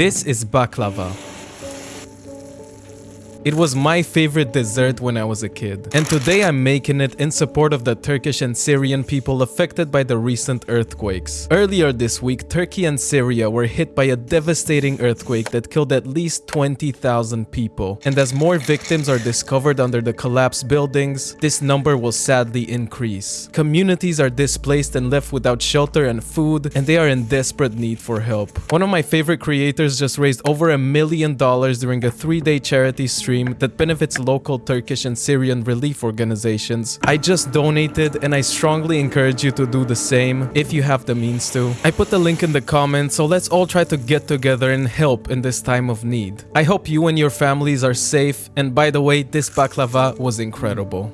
This is baklava. It was my favorite dessert when I was a kid, and today I'm making it in support of the Turkish and Syrian people affected by the recent earthquakes. Earlier this week, Turkey and Syria were hit by a devastating earthquake that killed at least 20,000 people, and as more victims are discovered under the collapsed buildings, this number will sadly increase. Communities are displaced and left without shelter and food, and they are in desperate need for help. One of my favorite creators just raised over a million dollars during a three-day charity stream stream that benefits local Turkish and Syrian relief organizations. I just donated and I strongly encourage you to do the same if you have the means to. I put the link in the comments so let's all try to get together and help in this time of need. I hope you and your families are safe and by the way this baklava was incredible.